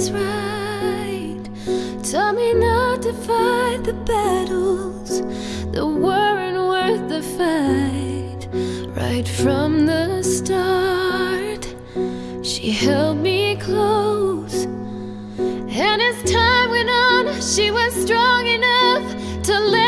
is right. Tell me not to fight the battles that weren't worth the fight. Right from the start, she held me close. And as time went on, she was strong enough to live.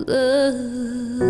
love.